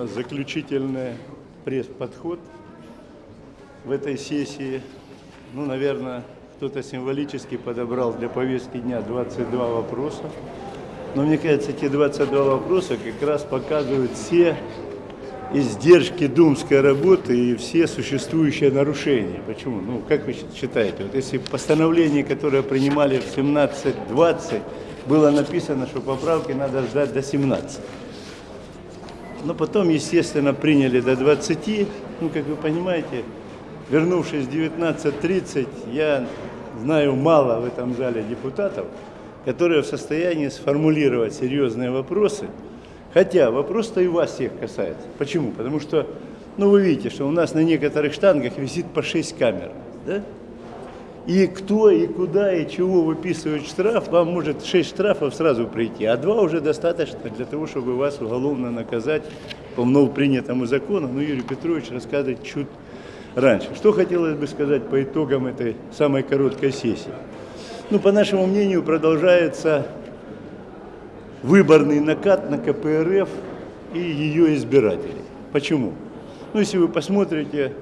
нас заключительный пресс-подход в этой сессии. Ну, наверное, кто-то символически подобрал для повестки дня 22 вопроса. Но мне кажется, эти 22 вопроса как раз показывают все издержки думской работы и все существующие нарушения. Почему? Ну, как вы считаете, вот если постановление, которое принимали в 17.20, было написано, что поправки надо ждать до 17. Но потом, естественно, приняли до 20. Ну, как вы понимаете, вернувшись в 19.30, я знаю мало в этом зале депутатов, которые в состоянии сформулировать серьезные вопросы. Хотя вопрос-то и вас всех касается. Почему? Потому что, ну вы видите, что у нас на некоторых штангах висит по 6 камер. Да? И кто, и куда, и чего выписывает штраф, вам может 6 штрафов сразу прийти, а 2 уже достаточно для того, чтобы вас уголовно наказать по новопринятому закону. Ну, Юрий Петрович рассказывает чуть раньше. Что хотелось бы сказать по итогам этой самой короткой сессии? Ну, по нашему мнению, продолжается выборный накат на КПРФ и ее избирателей. Почему? Ну, если вы посмотрите,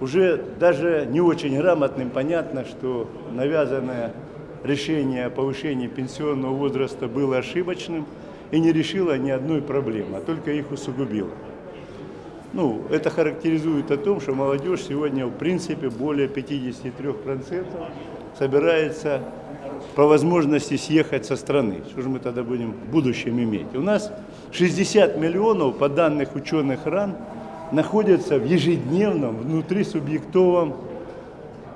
уже даже не очень грамотным понятно, что навязанное решение о повышении пенсионного возраста было ошибочным и не решило ни одной проблемы, а только их усугубило. Ну, это характеризует о том, что молодежь сегодня в принципе более 53% собирается по возможности съехать со страны. Что же мы тогда будем в будущем иметь? У нас 60 миллионов, по данных ученых РАН, находятся в ежедневном внутрисубъектовом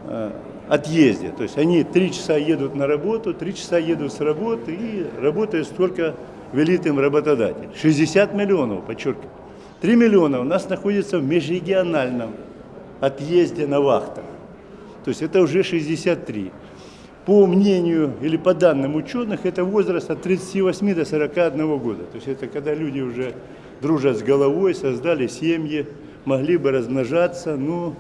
э, отъезде. То есть они три часа едут на работу, три часа едут с работы и работают столько велит им работодатель. 60 миллионов, подчеркиваю. 3 миллиона у нас находится в межрегиональном отъезде на вахтах. То есть это уже 63 по мнению или по данным ученых, это возраст от 38 до 41 года. То есть это когда люди уже дружат с головой, создали семьи, могли бы размножаться, но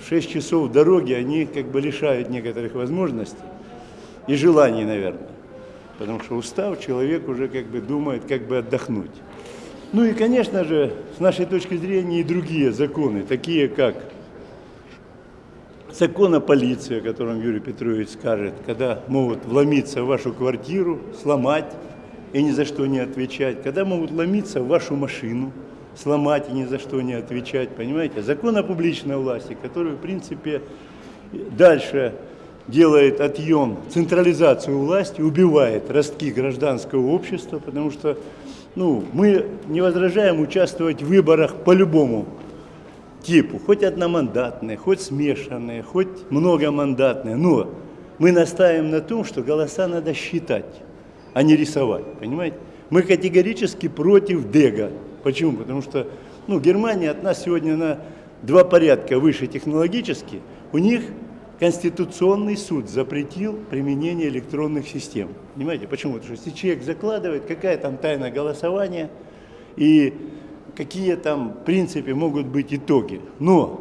в 6 часов дороги они как бы лишают некоторых возможностей и желаний, наверное. Потому что устав, человек уже как бы думает, как бы отдохнуть. Ну и, конечно же, с нашей точки зрения и другие законы, такие как закон о полиции, о котором Юрий Петрович скажет, когда могут вломиться в вашу квартиру, сломать и ни за что не отвечать, когда могут ломиться в вашу машину, сломать и ни за что не отвечать, понимаете? Закон о публичной власти, который, в принципе, дальше делает отъем, централизацию власти, убивает ростки гражданского общества, потому что ну, мы не возражаем участвовать в выборах по-любому типу, хоть одномандатные, хоть смешанные, хоть многомандатные, но мы настаиваем на том, что голоса надо считать, а не рисовать, понимаете? Мы категорически против ДЭГа. Почему? Потому что ну, Германия от нас сегодня на два порядка выше технологически. У них Конституционный суд запретил применение электронных систем. Понимаете, почему? Потому что если человек закладывает, какая там тайна голосования, и какие там, в принципе, могут быть итоги. Но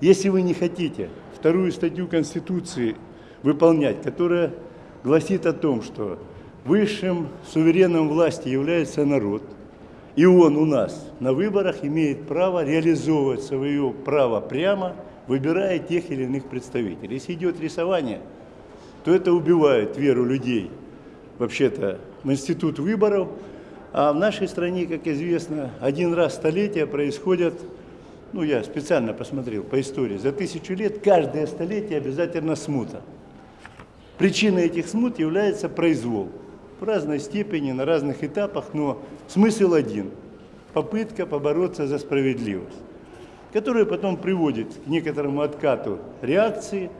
если вы не хотите вторую статью Конституции выполнять, которая гласит о том, что высшим сувереном власти является народ, и он у нас на выборах имеет право реализовывать свое право прямо, выбирая тех или иных представителей. Если идет рисование, то это убивает веру людей вообще-то в институт выборов, а в нашей стране, как известно, один раз в столетие происходят, ну я специально посмотрел по истории, за тысячу лет каждое столетие обязательно смута. Причиной этих смут является произвол. В разной степени, на разных этапах, но смысл один – попытка побороться за справедливость, которая потом приводит к некоторому откату реакции,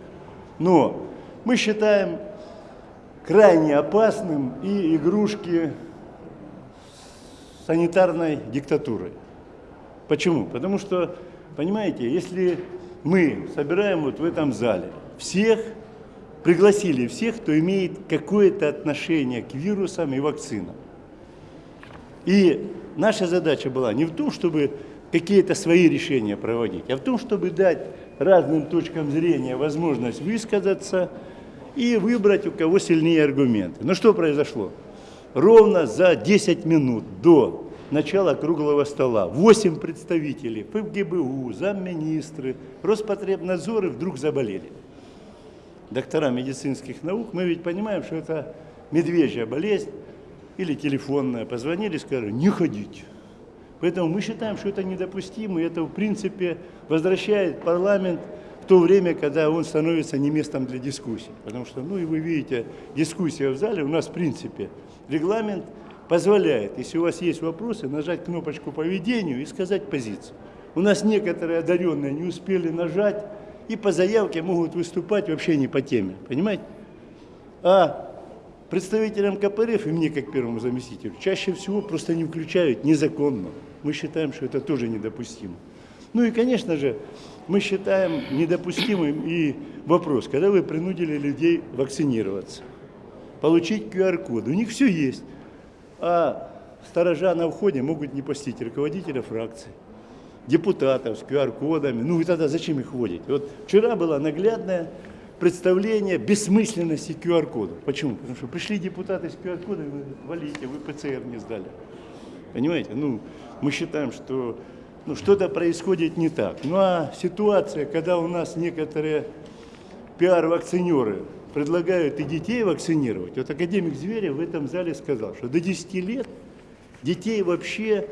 но мы считаем крайне опасным и игрушки санитарной диктатурой. Почему? Потому что, понимаете, если мы собираем вот в этом зале всех, пригласили всех, кто имеет какое-то отношение к вирусам и вакцинам. И наша задача была не в том, чтобы какие-то свои решения проводить, а в том, чтобы дать разным точкам зрения возможность высказаться и выбрать, у кого сильнее аргументы. Но что произошло? ровно за 10 минут до начала круглого стола. Восемь представителей ФГБУ, замминистры, Роспотребнадзоры вдруг заболели. Доктора медицинских наук, мы ведь понимаем, что это медвежья болезнь или телефонная. Позвонили, сказали, не ходите. Поэтому мы считаем, что это недопустимо, и это, в принципе, возвращает парламент в то время, когда он становится не местом для дискуссий. Потому что, ну и вы видите, дискуссия в зале у нас, в принципе, регламент позволяет, если у вас есть вопросы, нажать кнопочку по ведению и сказать позицию. У нас некоторые одаренные не успели нажать, и по заявке могут выступать вообще не по теме, понимаете? А представителям КПРФ и мне, как первому заместителю, чаще всего просто не включают незаконно. Мы считаем, что это тоже недопустимо. Ну и, конечно же, мы считаем недопустимым и вопрос, когда вы принудили людей вакцинироваться, получить QR-код. У них все есть, а сторожа на входе могут не пустить руководителя фракции, депутатов с QR-кодами. Ну и тогда зачем их вводить? Вот вчера было наглядное представление бессмысленности QR-кодов. Почему? Потому что пришли депутаты с QR-кодами, валите, вы ПЦР не сдали. Понимаете? Ну, мы считаем, что ну, что-то происходит не так. Ну а ситуация, когда у нас некоторые пиар-вакцинеры предлагают и детей вакцинировать, вот академик Зверев в этом зале сказал, что до 10 лет детей вообще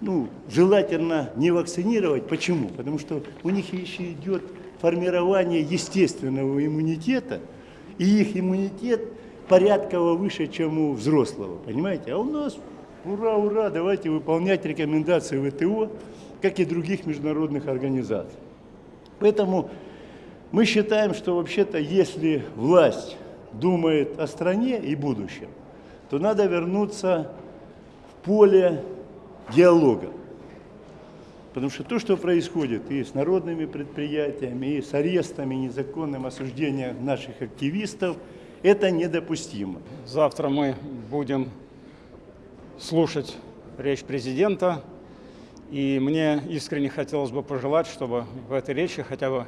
ну, желательно не вакцинировать. Почему? Потому что у них еще идет формирование естественного иммунитета, и их иммунитет порядково выше, чем у взрослого, понимаете? А у нас Ура, ура, давайте выполнять рекомендации ВТО, как и других международных организаций. Поэтому мы считаем, что вообще-то, если власть думает о стране и будущем, то надо вернуться в поле диалога. Потому что то, что происходит и с народными предприятиями, и с арестами, незаконным осуждением наших активистов, это недопустимо. Завтра мы будем слушать речь президента. И мне искренне хотелось бы пожелать, чтобы в этой речи хотя бы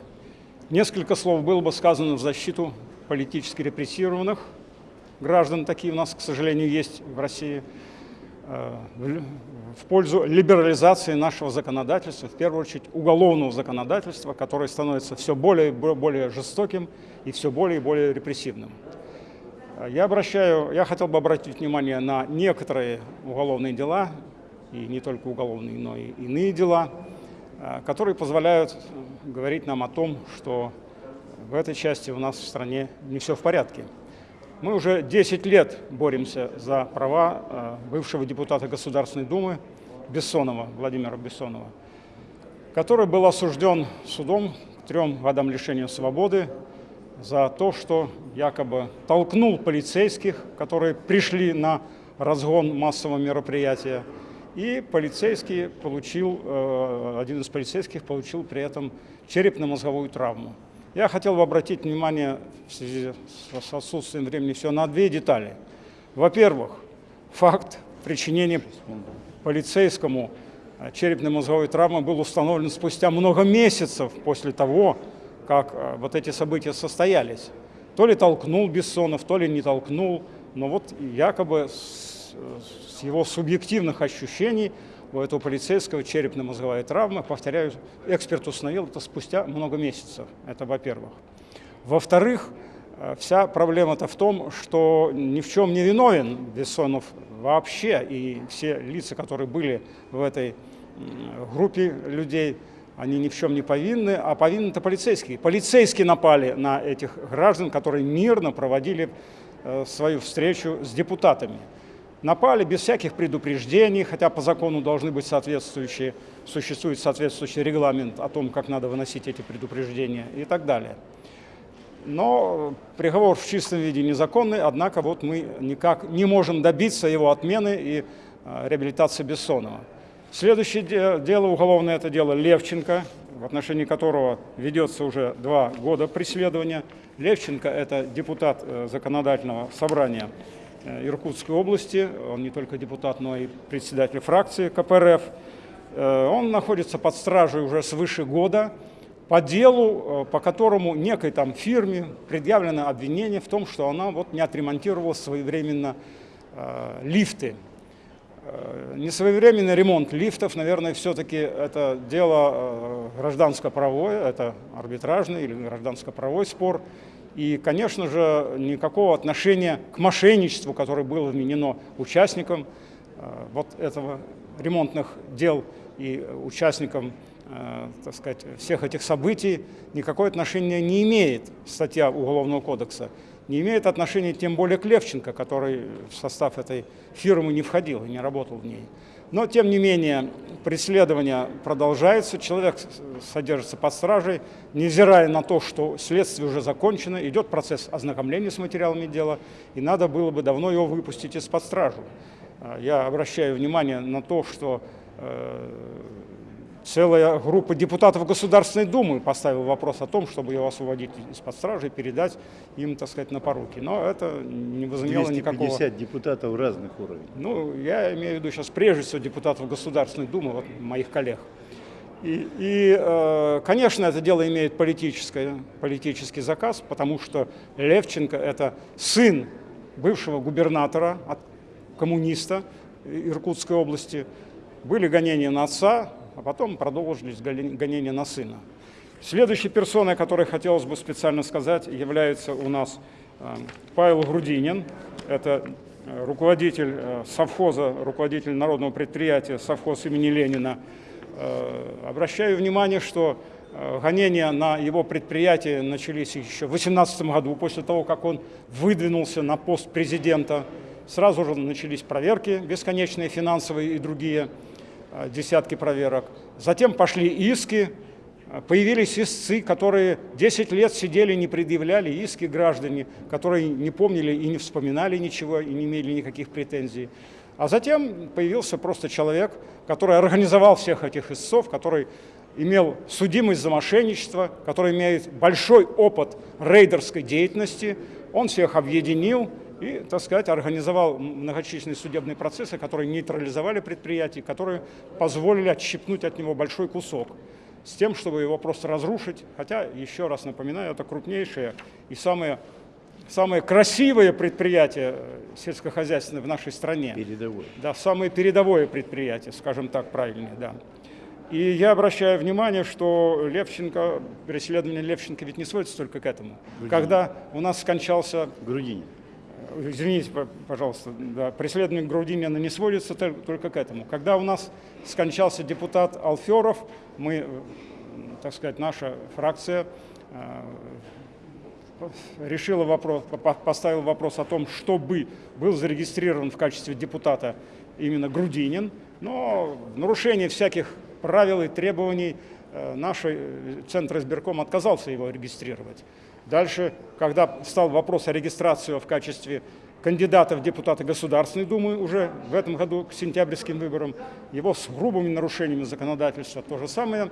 несколько слов было бы сказано в защиту политически репрессированных граждан. Такие у нас, к сожалению, есть в России. Э, в пользу либерализации нашего законодательства, в первую очередь уголовного законодательства, которое становится все более и более жестоким и все более и более репрессивным. Я, обращаю, я хотел бы обратить внимание на некоторые уголовные дела, и не только уголовные, но и иные дела, э, которые позволяют говорить нам о том, что в этой части у нас в стране не все в порядке. Мы уже 10 лет боремся за права э, бывшего депутата Государственной Думы Бессонова, Владимира Бессонова, который был осужден судом к трем годам лишения свободы за то, что якобы толкнул полицейских, которые пришли на разгон массового мероприятия. И полицейский получил, э, один из полицейских получил при этом черепно-мозговую травму. Я хотел бы обратить внимание в связи с отсутствием времени все на две детали. Во-первых, факт причинения полицейскому э, черепно-мозговой травмы был установлен спустя много месяцев после того, как э, вот эти события состоялись. То ли толкнул Бессонов, то ли не толкнул, но вот якобы с, с его субъективных ощущений у этого полицейского черепно-мозговая травма, повторяю, эксперт установил это спустя много месяцев, это во-первых. Во-вторых, э, вся проблема-то в том, что ни в чем не виновен Бессонов вообще, и все лица, которые были в этой группе людей, они ни в чем не повинны, а повинны-то полицейские. Полицейские напали на этих граждан, которые мирно проводили э, свою встречу с депутатами. Напали без всяких предупреждений, хотя по закону должны быть соответствующие, существует соответствующий регламент о том, как надо выносить эти предупреждения и так далее. Но приговор в чистом виде незаконный, однако вот мы никак не можем добиться его отмены и э, реабилитации Бессонова. Следующее дело уголовное – это дело Левченко, в отношении которого ведется уже два года преследования. Левченко – это депутат э, законодательного собрания Иркутской области. Он не только депутат, но и председатель фракции КПРФ. Э, он находится под стражей уже свыше года по делу, по которому некой там фирме предъявлено обвинение в том, что она вот не отремонтировала своевременно лифты Э, несвоевременный ремонт лифтов, наверное, все-таки это дело э, гражданско-правое, это арбитражный или гражданско-правой спор. И, конечно же, никакого отношения к мошенничеству, которое было вменено участникам э, вот этого ремонтных дел и участникам так сказать, всех этих событий, никакое отношения не имеет статья Уголовного кодекса не имеет отношения тем более к Левченко, который в состав этой фирмы не входил и не работал в ней. Но, тем не менее, преследование продолжается, человек содержится под стражей, невзирая на то, что следствие уже закончено, идет процесс ознакомления с материалами дела, и надо было бы давно его выпустить из-под стражи. А, я обращаю внимание на то, что э, целая группа депутатов Государственной Думы поставила вопрос о том, чтобы его освободить из-под стражи и передать им, так сказать, на поруки. Но это не возымело 250 никакого... 250 депутатов разных уровней. Ну, я имею в виду сейчас прежде всего депутатов Государственной Думы, вот моих коллег. И, и э, конечно, это дело имеет политическое, политический заказ, потому что Левченко – это сын бывшего губернатора, коммуниста Иркутской области. Были гонения на отца, а потом продолжились гонения на сына. Следующей персоной, о которой хотелось бы специально сказать, является у нас э, Павел Грудинин. Это э, руководитель э, совхоза, руководитель народного предприятия совхоз имени Ленина. Обращаю внимание, что гонения на его предприятие начались еще в 2018 году, после того, как он выдвинулся на пост президента. Сразу же начались проверки бесконечные, финансовые и другие. Э, десятки проверок. Затем пошли иски, э, появились истцы, которые 10 лет сидели, не предъявляли иски граждане, которые не помнили и не вспоминали ничего, и не имели никаких претензий. А затем появился просто человек, который организовал всех этих истцов, который имел судимость за мошенничество, который имеет большой опыт рейдерской деятельности. Он всех объединил, и, так сказать, организовал многочисленные судебные процессы, которые нейтрализовали предприятие, которые позволили отщипнуть от него большой кусок с тем, чтобы его просто разрушить. Хотя, еще раз напоминаю, это крупнейшее и самое, самое красивое предприятие э, сельскохозяйственное в нашей стране. Передовое. Да, самое передовое предприятие, скажем так, правильнее, да. И я обращаю внимание, что Левченко, преследование Левченко ведь не сводится только к этому. Грудинин. Когда у нас скончался... Грудинин извините, пожалуйста, да, преследование Грудинина не сводится только к этому. Когда у нас скончался депутат Алферов, мы, так сказать, наша фракция э, решила вопрос, поставила вопрос о том, чтобы был зарегистрирован в качестве депутата именно Грудинин, но нарушение всяких правил и требований э, наш э, Центр избирком отказался его регистрировать. Дальше, когда стал вопрос о регистрации в качестве кандидата в депутаты Государственной Думы уже в этом году к сентябрьским выборам, его с грубыми нарушениями законодательства то же самое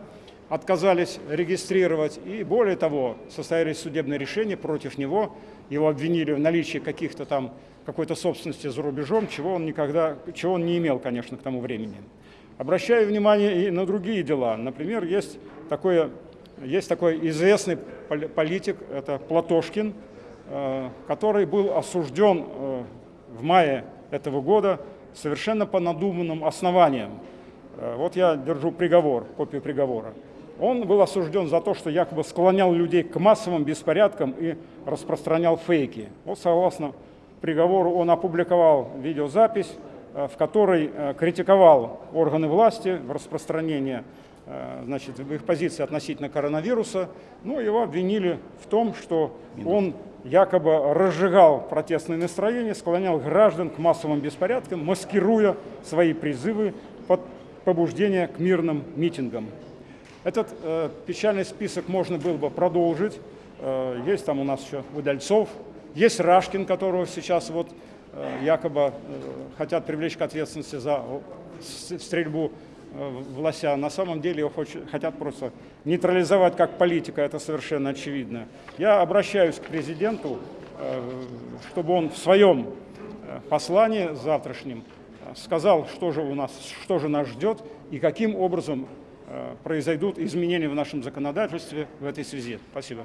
отказались регистрировать. И более того, состоялись судебные решения против него. Его обвинили в наличии каких-то там какой-то собственности за рубежом, чего он никогда, чего он не имел, конечно, к тому времени. Обращаю внимание и на другие дела. Например, есть такое есть такой известный политик, это Платошкин, э, который был осужден э, в мае этого года совершенно по надуманным основаниям. Э, вот я держу приговор, копию приговора. Он был осужден за то, что якобы склонял людей к массовым беспорядкам и распространял фейки. Вот согласно приговору он опубликовал видеозапись, в которой критиковал органы власти в распространении Э, значит, в их позиции относительно коронавируса, ну, его обвинили в том, что он якобы разжигал протестные настроения, склонял граждан к массовым беспорядкам, маскируя свои призывы под побуждение к мирным митингам. Этот э, печальный список можно было бы продолжить. Э, есть там у нас еще Удальцов, есть Рашкин, которого сейчас вот э, якобы э, хотят привлечь к ответственности за стрельбу Э, властя. На самом деле его хотят просто нейтрализовать как политика, это совершенно очевидно. Я обращаюсь к президенту, э, чтобы он в своем э, послании завтрашнем сказал, что же у нас, что же нас ждет и каким образом произойдут изменения в нашем законодательстве в этой связи. Спасибо.